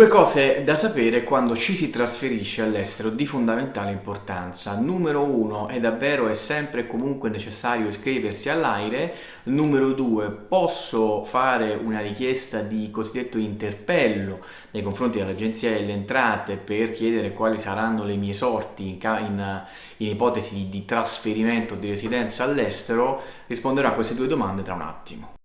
Due cose da sapere quando ci si trasferisce all'estero di fondamentale importanza. Numero uno, è davvero e sempre e comunque necessario iscriversi all'AIRE. Numero due, posso fare una richiesta di cosiddetto interpello nei confronti dell'Agenzia delle Entrate per chiedere quali saranno le mie sorti in, in, in ipotesi di, di trasferimento di residenza all'estero. Risponderò a queste due domande tra un attimo.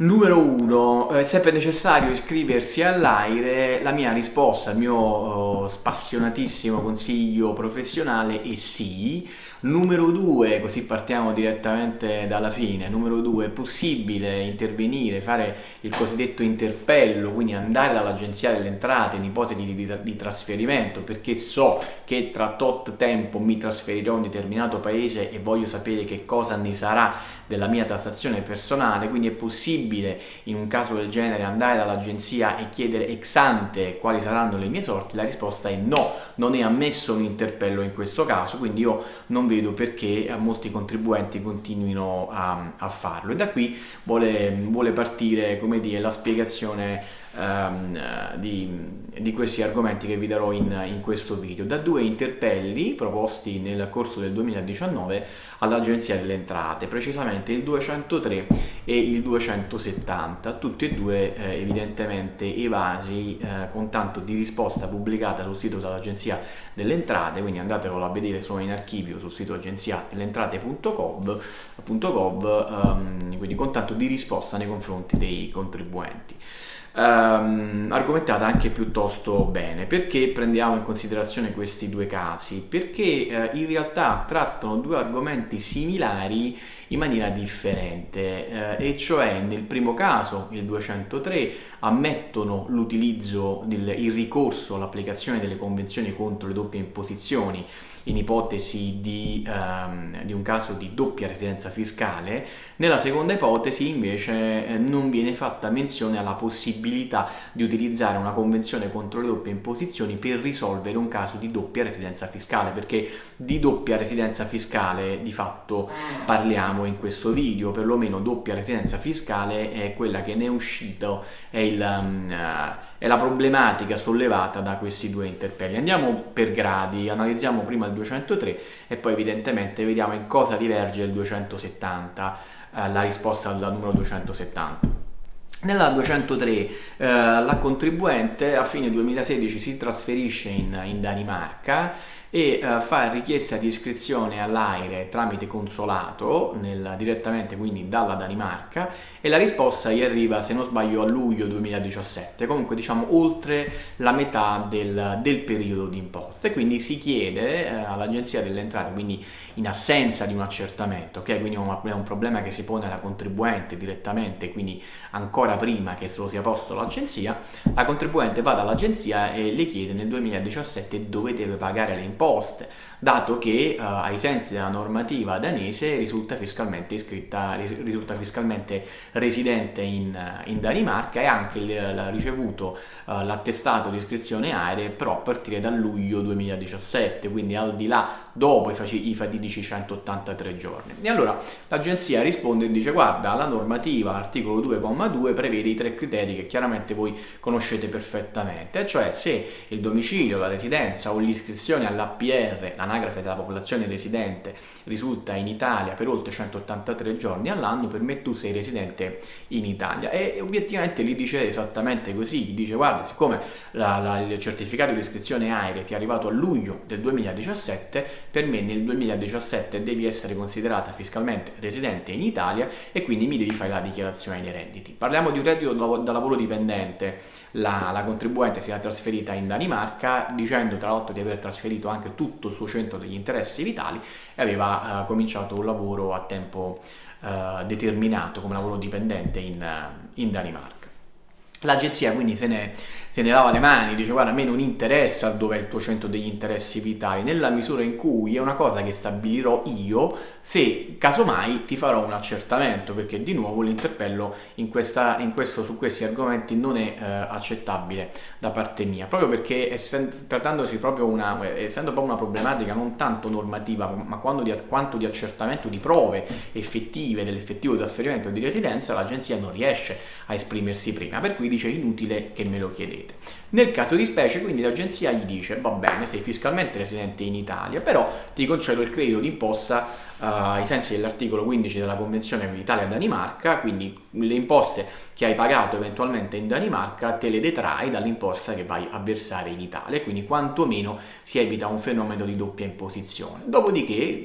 Numero 1, è sempre necessario iscriversi all'AIRE? La mia risposta, il mio uh, spassionatissimo consiglio professionale è sì. Numero 2, così partiamo direttamente dalla fine, numero 2, è possibile intervenire, fare il cosiddetto interpello, quindi andare dall'agenzia delle entrate in ipotesi di, di, di trasferimento, perché so che tra tot tempo mi trasferirò in un determinato paese e voglio sapere che cosa ne sarà della mia tassazione personale, quindi è possibile in un caso del genere andare dall'agenzia e chiedere ex ante quali saranno le mie sorti? La risposta è no, non è ammesso un interpello in questo caso, quindi io non vedo perché molti contribuenti continuino a, a farlo e da qui vuole, vuole partire come dire, la spiegazione um, di, di, questi argomenti che vi darò in, in, questo video. Da due interpelli proposti nel corso del 2019 all'Agenzia delle Entrate, precisamente il 203 e il 270, tutti e due eh, evidentemente evasi eh, con tanto di risposta pubblicata sul sito dell'Agenzia delle Entrate, quindi andatevelo a vedere, sono in archivio sul sito agenzia delle entrate.gov, um, quindi con tanto di risposta nei confronti dei contribuenti ehm, argomentata anche piuttosto bene. Perché prendiamo in considerazione questi due casi? Perché eh, in realtà trattano due argomenti similari in maniera differente eh, e cioè nel primo caso, il 203, ammettono l'utilizzo, il ricorso all'applicazione delle convenzioni contro le doppie imposizioni in ipotesi di, um, di, un caso di doppia residenza fiscale, nella seconda ipotesi invece eh, non viene fatta menzione alla possibilità di utilizzare una convenzione contro le doppie imposizioni per risolvere un caso di doppia residenza fiscale, perché di doppia residenza fiscale di fatto parliamo in questo video, perlomeno doppia residenza fiscale è quella che ne è uscito, è il... Um, uh, è la problematica sollevata da questi due interpelli. Andiamo per gradi, analizziamo prima il 203 e poi evidentemente vediamo in cosa diverge il 270, eh, la risposta al numero 270. Nella 203 eh, la contribuente a fine 2016 si trasferisce in, in Danimarca e uh, fa richiesta di iscrizione all'AIRE tramite consolato nel, direttamente quindi dalla Danimarca e la risposta gli arriva se non sbaglio a luglio 2017 comunque diciamo oltre la metà del, del periodo di imposta e quindi si chiede uh, all'agenzia delle entrate quindi in assenza di un accertamento ok? Quindi è un, è un problema che si pone alla contribuente direttamente quindi ancora prima che se lo sia posto l'agenzia. La contribuente va dall'agenzia e le chiede nel 2017 dove deve pagare le imposte imposte, dato che uh, ai sensi della normativa danese risulta fiscalmente iscritta, risulta fiscalmente residente in, in Danimarca e anche ha ricevuto uh, l'attestato di iscrizione aeree però a partire da luglio 2017, quindi al di là dopo i, fatidici 183 giorni. E allora l'agenzia risponde e dice guarda la normativa articolo 2,2 prevede i tre criteri che chiaramente voi conoscete perfettamente, cioè se il domicilio, la residenza o l'iscrizione alla l'APR, l'anagrafe della popolazione residente, risulta in Italia per oltre 183 giorni all'anno, per me tu sei residente in Italia. E obiettivamente gli dice esattamente così, gli dice guarda, siccome la, la, il certificato di iscrizione AIRE ti è arrivato a luglio del 2017, per me nel 2017 devi essere considerata fiscalmente residente in Italia e quindi mi devi fare la dichiarazione dei redditi. Parliamo di un reddito da lavoro dipendente, la, la contribuente si è trasferita in Danimarca dicendo tra l'altro di aver trasferito anche tutto il suo centro degli interessi vitali e aveva uh, cominciato un lavoro a tempo uh, determinato come lavoro dipendente in, in Danimarca. L'agenzia quindi se ne se ne lava le mani, dice guarda a me non interessa dove è il tuo centro degli interessi vitali, nella misura in cui è una cosa che stabilirò io se casomai ti farò un accertamento, perché di nuovo l'interpello su questi argomenti non è eh, accettabile da parte mia, proprio perché essendo, trattandosi proprio una, essendo proprio una problematica non tanto normativa, ma di, quanto di accertamento di prove effettive dell'effettivo trasferimento di residenza, l'agenzia non riesce a esprimersi prima, per cui dice inutile che me lo chiedete. Nel caso di specie, quindi l'agenzia gli dice, va bene, sei fiscalmente residente in Italia, però ti concedo il credito d'imposta uh, ai sensi dell'articolo 15 della Convenzione Italia-Danimarca, quindi le imposte che hai pagato eventualmente in Danimarca te le detrai dall'imposta che vai a versare in Italia, quindi quantomeno si evita un fenomeno di doppia imposizione. Dopodiché,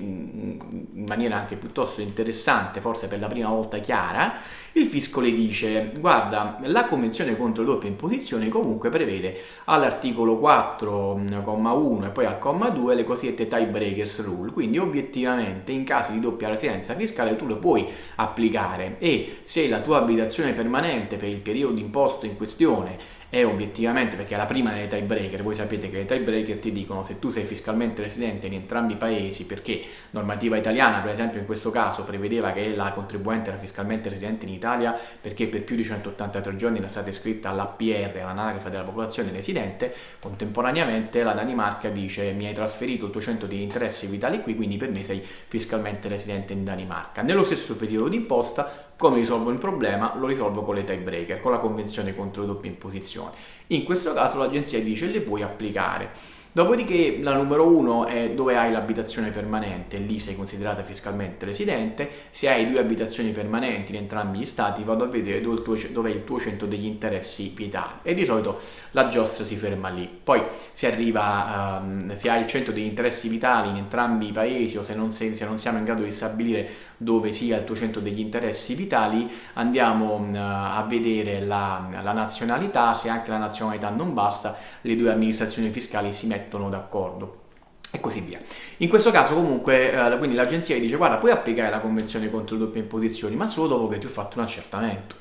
in maniera anche piuttosto interessante, forse per la prima volta chiara, il fisco le dice guarda la convenzione contro doppia imposizione comunque prevede all'articolo 4,1 e poi al comma 2 le cosiddette tie breakers rule. Quindi obiettivamente in caso di doppia residenza fiscale tu le puoi applicare e se la tua abitazione permanente per il periodo imposto in questione è obiettivamente, perché è la prima delle tie breaker, voi sapete che le tie breaker ti dicono se tu sei fiscalmente residente in entrambi i paesi, perché normativa italiana, per esempio in questo caso, prevedeva che la contribuente era fiscalmente residente in Italia perché per più di 183 giorni era stata iscritta all'APR, all'anagrafe della popolazione residente, contemporaneamente la Danimarca dice mi hai trasferito il tuo centro di interessi vitali qui, quindi per me sei fiscalmente residente in Danimarca. Nello stesso periodo di imposta come risolvo il problema? Lo risolvo con le tie breaker, con la convenzione contro le doppie imposizioni. In questo caso l'agenzia dice le puoi applicare. Dopodiché la numero uno è dove hai l'abitazione permanente, lì sei considerata fiscalmente residente, se hai due abitazioni permanenti in entrambi gli stati vado a vedere dove, tuo, dove è il tuo centro degli interessi vitali. E di solito la giostra si ferma lì. Poi si arriva, um, se hai il centro degli interessi vitali in entrambi i paesi o se non, se, se non siamo in grado di stabilire dove sia il tuo centro degli interessi vitali andiamo uh, a vedere la, la nazionalità, se anche la nazionalità non basta le due amministrazioni fiscali si mettono mettono d'accordo e così via. In questo caso comunque eh, quindi l'agenzia dice guarda puoi applicare la convenzione contro le doppie imposizioni ma solo dopo che ti ho fatto un accertamento.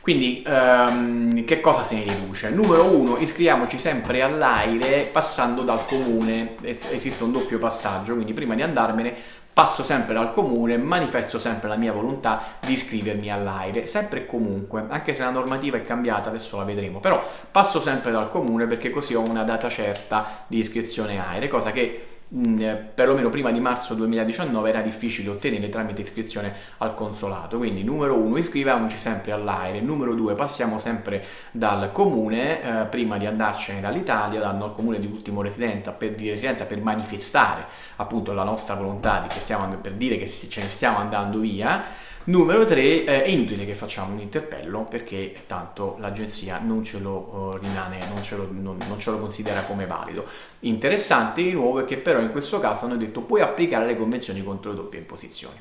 Quindi ehm, che cosa se ne riduce? Numero uno, iscriviamoci sempre all'aire passando dal comune, esiste un doppio passaggio, quindi prima di andarmene passo sempre dal comune, manifesto sempre la mia volontà di iscrivermi all'aire, sempre e comunque, anche se la normativa è cambiata, adesso la vedremo, però passo sempre dal comune perché così ho una data certa di iscrizione aire, cosa che Mm, eh, perlomeno prima di marzo 2019 era difficile ottenere tramite iscrizione al consolato. Quindi numero uno iscriviamoci sempre all'aire. Numero due passiamo sempre dal comune eh, prima di andarcene dall'Italia dal comune di ultimo residenza per, di residenza per manifestare appunto la nostra volontà di che stiamo, per dire che ce ne stiamo andando via Numero 3, eh, è inutile che facciamo un interpello perché tanto l'agenzia non ce lo uh, rimane, non ce lo, non, non ce lo, considera come valido. Interessante di nuovo è che però in questo caso hanno detto puoi applicare le convenzioni contro le doppie imposizioni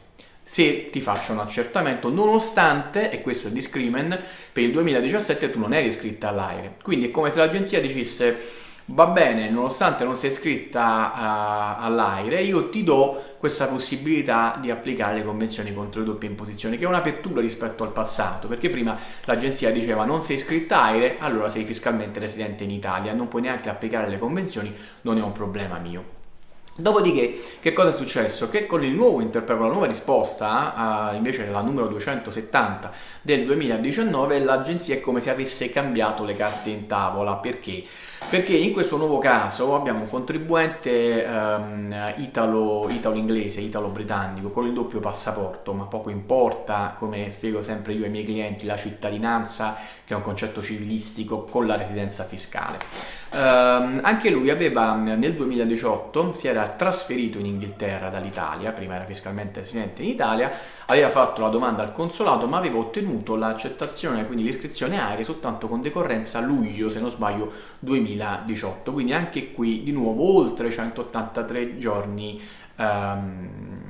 se ti faccio un accertamento nonostante, e questo è il discrimen, per il 2017 tu non eri iscritta all'AIRE. Quindi è come se l'agenzia dicesse va bene, nonostante non sei iscritta uh, all'AIRE, io ti do questa possibilità di applicare le convenzioni contro le doppie imposizioni, che è un'apertura rispetto al passato, perché prima l'agenzia diceva non sei iscritta AIRE, allora sei fiscalmente residente in Italia, non puoi neanche applicare le convenzioni, non è un problema mio. Dopodiché, che cosa è successo? Che con il nuovo interpello, la nuova risposta, uh, invece della numero 270 del 2019, l'agenzia è come se avesse cambiato le carte in tavola. Perché? Perché in questo nuovo caso abbiamo un contribuente italo, italo-inglese, italo-britannico, con il doppio passaporto, ma poco importa, come spiego sempre io ai miei clienti, la cittadinanza, che è un concetto civilistico, con la residenza fiscale. Uh, anche lui aveva nel 2018 si era trasferito in Inghilterra dall'Italia, prima era fiscalmente residente in Italia, aveva fatto la domanda al consolato ma aveva ottenuto l'accettazione, quindi l'iscrizione aerea soltanto con decorrenza luglio, se non sbaglio, 2018, quindi anche qui di nuovo oltre 183 giorni um,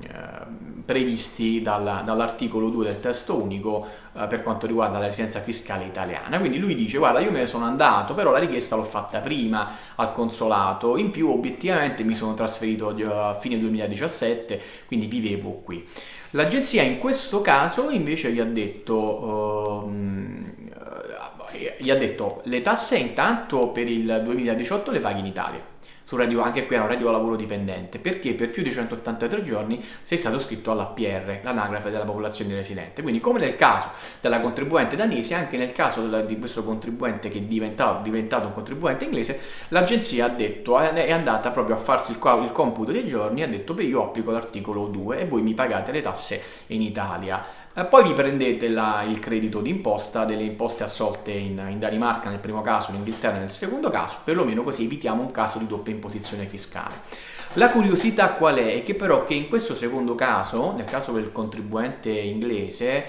previsti dal, dall'articolo 2 del testo unico eh, per quanto riguarda la residenza fiscale italiana. Quindi lui dice guarda io me ne sono andato però la richiesta l'ho fatta prima al consolato, in più obiettivamente mi sono trasferito a fine 2017 quindi vivevo qui. L'agenzia in questo caso invece gli ha detto uh, gli ha detto le tasse intanto per il 2018 le paghi in Italia radio, anche qui era un radio lavoro dipendente, perché per più di 183 giorni sei stato iscritto all'APR, l'anagrafe della popolazione residente. Quindi come nel caso della contribuente danese, anche nel caso di questo contribuente che è diventato, diventato un contribuente inglese, l'agenzia ha detto, è andata proprio a farsi il, il computo dei giorni, ha detto beh io applico l'articolo 2 e voi mi pagate le tasse in Italia. Eh, poi vi prendete la, il credito d'imposta delle imposte assolte in, in, Danimarca nel primo caso, in Inghilterra nel secondo caso, perlomeno così evitiamo un caso di doppia imposizione fiscale. La curiosità qual è? È che però che in questo secondo caso, nel caso del contribuente inglese,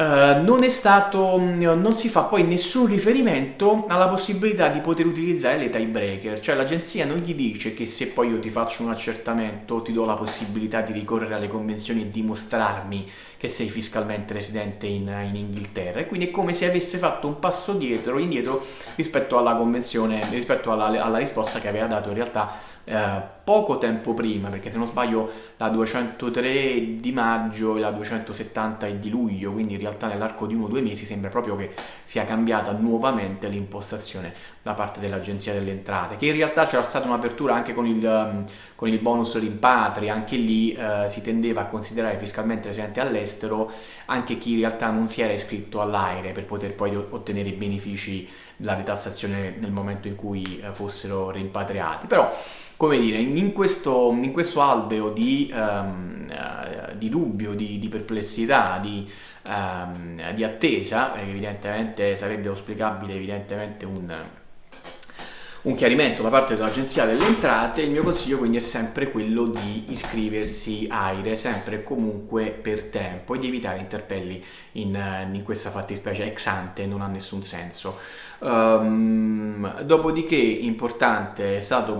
Uh, non, stato, non si fa poi nessun riferimento alla possibilità di poter utilizzare le tiebreaker, cioè l'agenzia non gli dice che se poi io ti faccio un accertamento ti do la possibilità di ricorrere alle convenzioni e dimostrarmi che sei fiscalmente residente in, in Inghilterra. E quindi è come se avesse fatto un passo dietro, indietro rispetto alla convenzione, rispetto alla, alla risposta che aveva dato in realtà eh, poco tempo prima, perché se non sbaglio la 203 di maggio e la 270 è di luglio, quindi in realtà nell'arco di uno o due mesi sembra proprio che sia cambiata nuovamente l'impostazione da parte dell'Agenzia delle Entrate, che in realtà c'era stata un'apertura anche con il, um, con il bonus rimpatri, anche lì eh, si tendeva a considerare fiscalmente residente all'estero anche chi in realtà non si era iscritto all'AIRE per poter poi ottenere i benefici della detassazione nel momento in cui eh, fossero rimpatriati. Però come dire, in questo, in questo alveo di, um, uh, di dubbio, di, di perplessità, di, um, di attesa, perché evidentemente sarebbe auspicabile evidentemente un, un chiarimento da parte dell'Agenzia delle Entrate, il mio consiglio quindi è sempre quello di iscriversi AIRE, sempre e comunque per tempo e di evitare interpelli in, in questa fattispecie ex ante, non ha nessun senso. Um, dopodiché, importante, è stato,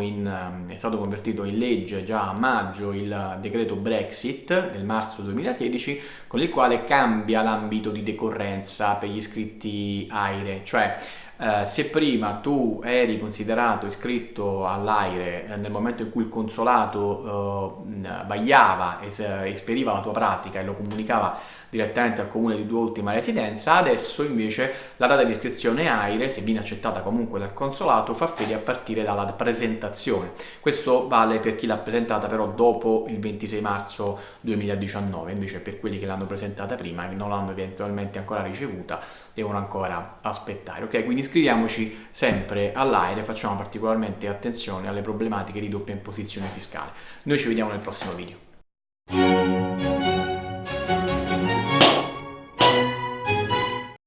in, è stato convertito in legge già a maggio il decreto Brexit del marzo 2016 con il quale cambia l'ambito di decorrenza per gli iscritti AIRE, cioè eh, se prima tu eri considerato iscritto all'AIRE eh, nel momento in cui il consolato eh, vagliava, es- esperiva la tua pratica e lo comunicava direttamente al comune di tua ultima residenza, adesso invece la data di iscrizione AIRE, se viene accettata comunque dal consolato, fa fede a partire dalla presentazione. Questo vale per chi l'ha presentata però dopo il 26 marzo 2019, invece per quelli che l'hanno presentata prima e non l'hanno eventualmente ancora ricevuta, devono ancora aspettare. Ok, quindi iscriviamoci sempre all'AIRE, facciamo particolarmente attenzione alle problematiche di doppia imposizione fiscale. Noi ci vediamo nel prossimo video.